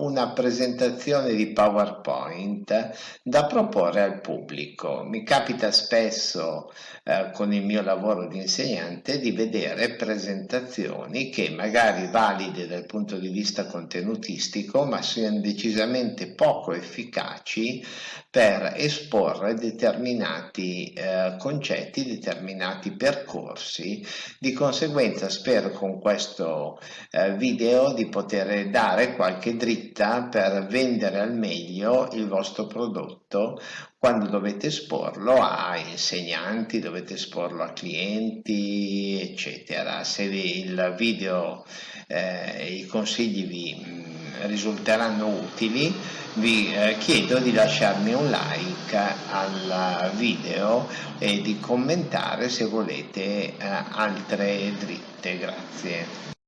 una presentazione di PowerPoint da proporre al pubblico. Mi capita spesso eh, con il mio lavoro di insegnante di vedere presentazioni che magari valide dal punto di vista contenutistico ma siano decisamente poco efficaci per esporre determinati eh, concetti, determinati percorsi. Di conseguenza spero con questo eh, video di poter dare qualche dritta per vendere al meglio il vostro prodotto quando dovete esporlo a insegnanti, dovete esporlo a clienti, eccetera. Se il video, eh, i consigli vi mh, risulteranno utili, vi eh, chiedo di lasciarmi un like al video e di commentare se volete eh, altre dritte. Grazie.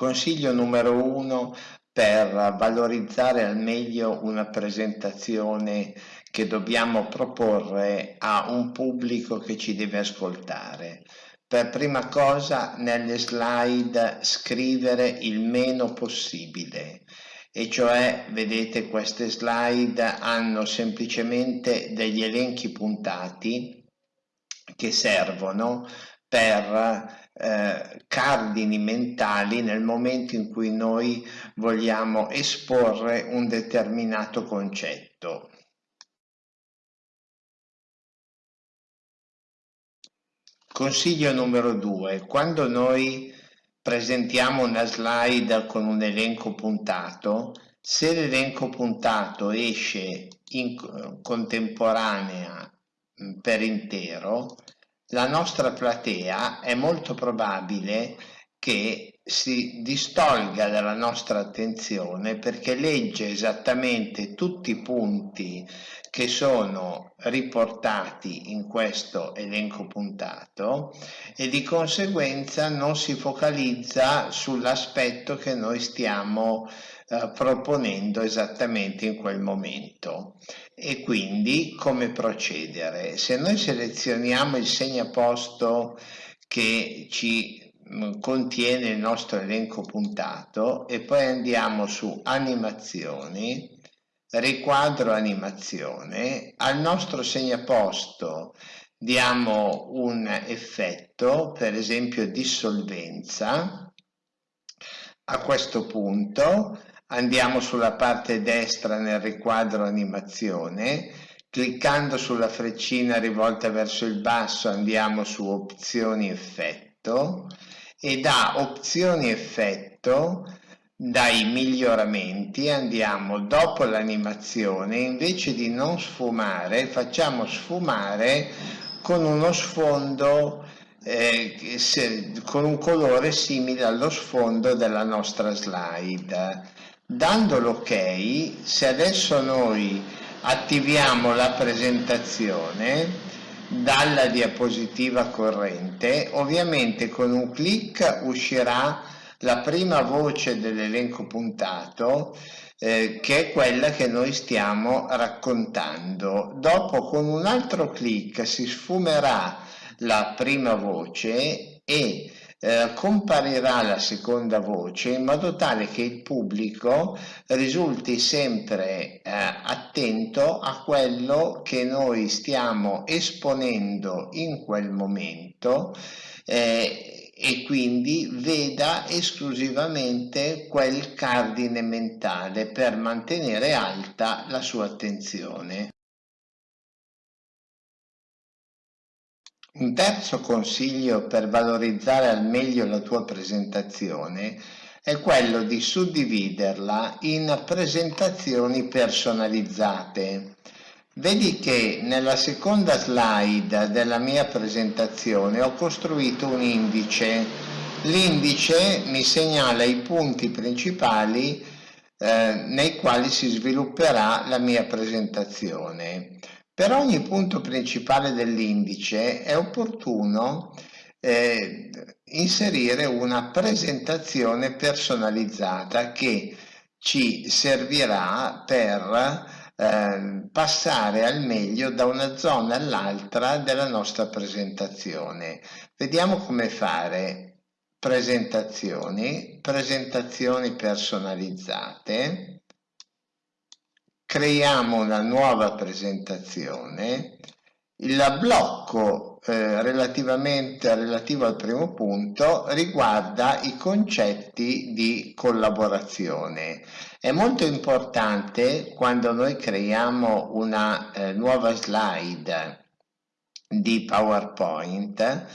Consiglio numero uno per valorizzare al meglio una presentazione che dobbiamo proporre a un pubblico che ci deve ascoltare. Per prima cosa nelle slide scrivere il meno possibile e cioè vedete queste slide hanno semplicemente degli elenchi puntati che servono per eh, cardini mentali nel momento in cui noi vogliamo esporre un determinato concetto. Consiglio numero due, quando noi presentiamo una slide con un elenco puntato, se l'elenco puntato esce in contemporanea per intero, la nostra platea è molto probabile che si distolga dalla nostra attenzione perché legge esattamente tutti i punti che sono riportati in questo elenco puntato e di conseguenza non si focalizza sull'aspetto che noi stiamo eh, proponendo esattamente in quel momento. E quindi come procedere? Se noi selezioniamo il segnaposto che ci contiene il nostro elenco puntato e poi andiamo su animazioni riquadro animazione, al nostro segnaposto diamo un effetto, per esempio dissolvenza, a questo punto andiamo sulla parte destra nel riquadro animazione, cliccando sulla freccina rivolta verso il basso andiamo su opzioni effetto e da opzioni effetto dai miglioramenti. Andiamo dopo l'animazione. Invece di non sfumare facciamo sfumare con uno sfondo eh, se, con un colore simile allo sfondo della nostra slide. Dando l'ok se adesso noi attiviamo la presentazione dalla diapositiva corrente ovviamente con un clic uscirà la prima voce dell'elenco puntato eh, che è quella che noi stiamo raccontando. Dopo con un altro clic si sfumerà la prima voce e eh, comparirà la seconda voce in modo tale che il pubblico risulti sempre eh, attento a quello che noi stiamo esponendo in quel momento eh, e quindi veda esclusivamente quel cardine mentale per mantenere alta la sua attenzione. Un terzo consiglio per valorizzare al meglio la tua presentazione è quello di suddividerla in presentazioni personalizzate. Vedi che nella seconda slide della mia presentazione ho costruito un indice. L'indice mi segnala i punti principali eh, nei quali si svilupperà la mia presentazione. Per ogni punto principale dell'indice è opportuno eh, inserire una presentazione personalizzata che ci servirà per eh, passare al meglio da una zona all'altra della nostra presentazione. Vediamo come fare. presentazioni, presentazioni personalizzate, creiamo una nuova presentazione, il blocco eh, relativo al primo punto riguarda i concetti di collaborazione. È molto importante quando noi creiamo una eh, nuova slide di PowerPoint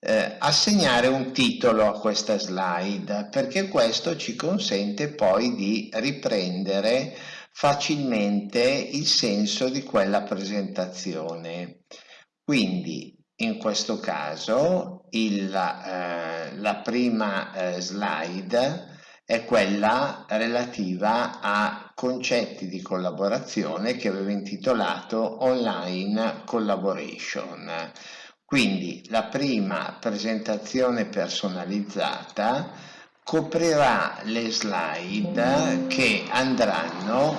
eh, assegnare un titolo a questa slide perché questo ci consente poi di riprendere facilmente il senso di quella presentazione. Quindi in questo caso il, eh, la prima eh, slide è quella relativa a concetti di collaborazione che avevo intitolato Online Collaboration. Quindi la prima presentazione personalizzata coprirà le slide che andranno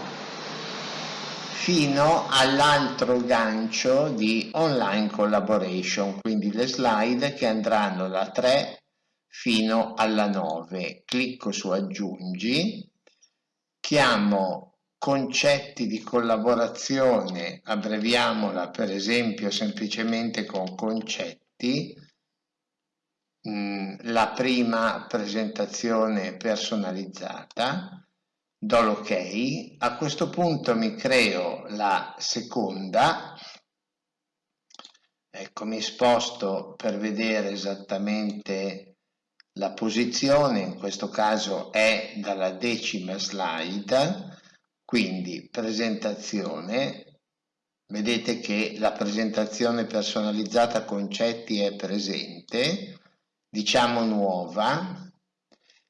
fino all'altro gancio di online collaboration, quindi le slide che andranno da 3 fino alla 9. Clicco su aggiungi, chiamo concetti di collaborazione, abbreviamola per esempio semplicemente con concetti, La prima presentazione personalizzata, do l'ok, a questo punto mi creo la seconda, ecco mi sposto per vedere esattamente la posizione, in questo caso è dalla decima slide, quindi presentazione, vedete che la presentazione personalizzata concetti è presente, diciamo nuova.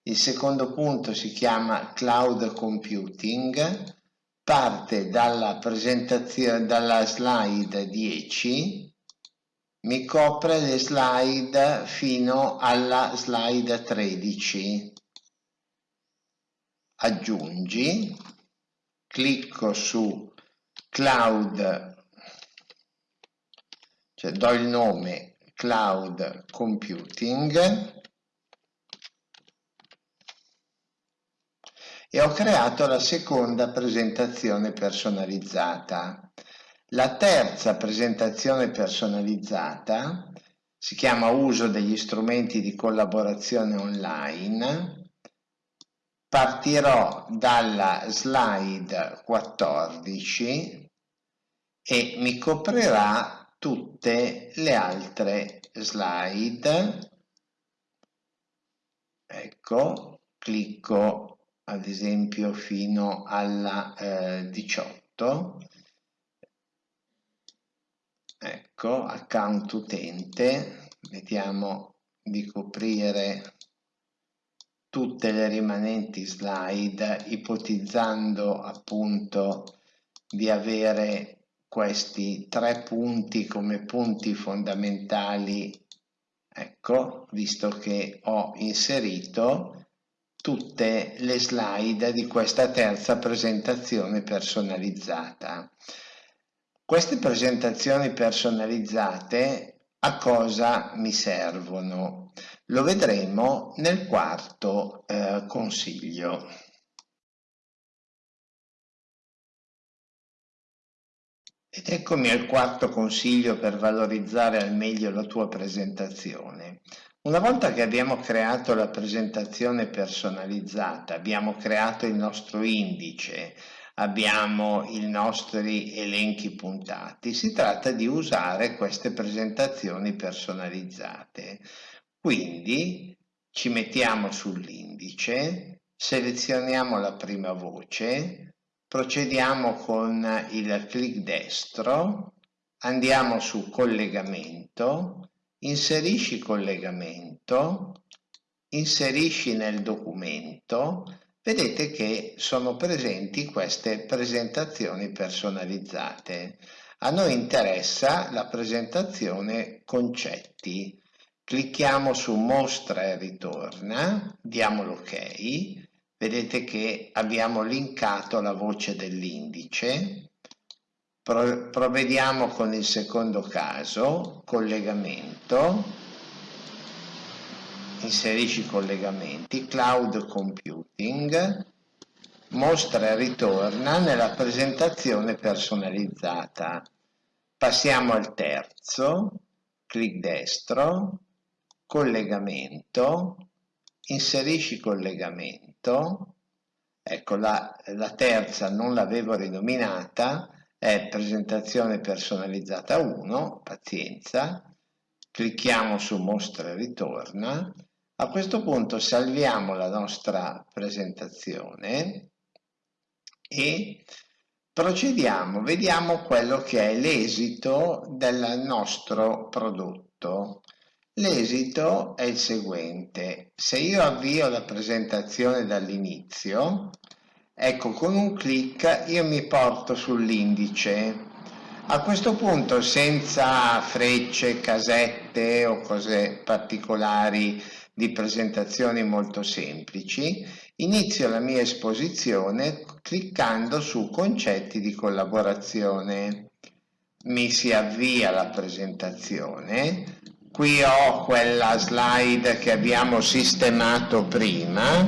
Il secondo punto si chiama cloud computing, parte dalla presentazione dalla slide 10, mi copre le slide fino alla slide 13. Aggiungi, clicco su cloud, cioè do il nome cloud computing e ho creato la seconda presentazione personalizzata. La terza presentazione personalizzata si chiama uso degli strumenti di collaborazione online. Partirò dalla slide 14 e mi coprirà tutte le altre slide. Ecco clicco ad esempio fino alla eh, 18 ecco account utente. Vediamo di coprire tutte le rimanenti slide ipotizzando appunto di avere questi tre punti come punti fondamentali. Ecco visto che ho inserito tutte le slide di questa terza presentazione personalizzata. Queste presentazioni personalizzate a cosa mi servono? Lo vedremo nel quarto eh, consiglio Ed eccomi al quarto consiglio per valorizzare al meglio la tua presentazione. Una volta che abbiamo creato la presentazione personalizzata, abbiamo creato il nostro indice, abbiamo i nostri elenchi puntati, si tratta di usare queste presentazioni personalizzate. Quindi ci mettiamo sull'indice, selezioniamo la prima voce, procediamo con il clic destro, andiamo su collegamento, inserisci collegamento, inserisci nel documento, vedete che sono presenti queste presentazioni personalizzate. A noi interessa la presentazione concetti. Clicchiamo su mostra e ritorna, diamo l'ok, vedete che abbiamo linkato la voce dell'indice. Pro provvediamo con il secondo caso collegamento. Inserisci collegamenti, cloud computing, mostra e ritorna nella presentazione personalizzata. Passiamo al terzo, clic destro, collegamento, inserisci collegamento, ecco la, la terza non l'avevo rinominata, è presentazione personalizzata 1, pazienza, clicchiamo su mostra e ritorna, a questo punto salviamo la nostra presentazione e procediamo, vediamo quello che è l'esito del nostro prodotto. L'esito è il seguente, se io avvio la presentazione dall'inizio, ecco con un clic io mi porto sull'indice. A questo punto senza frecce, casette o cose particolari di presentazioni molto semplici, inizio la mia esposizione cliccando su concetti di collaborazione. Mi si avvia la presentazione, qui ho quella slide che abbiamo sistemato prima.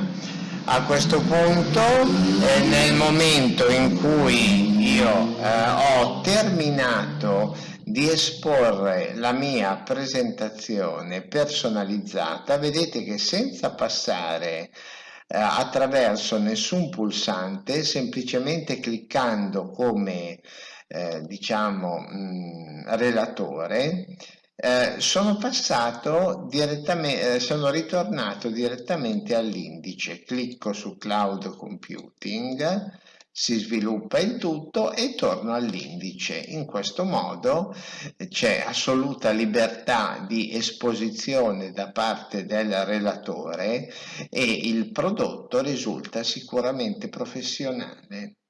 A questo punto eh, nel momento in cui io eh, ho terminato di esporre la mia presentazione personalizzata vedete che senza passare eh, attraverso nessun pulsante semplicemente cliccando come eh, diciamo mh, relatore eh, sono passato direttamente, eh, sono ritornato direttamente all'indice, clicco su Cloud Computing, si sviluppa il tutto e torno all'indice. In questo modo eh, c'è assoluta libertà di esposizione da parte del relatore e il prodotto risulta sicuramente professionale.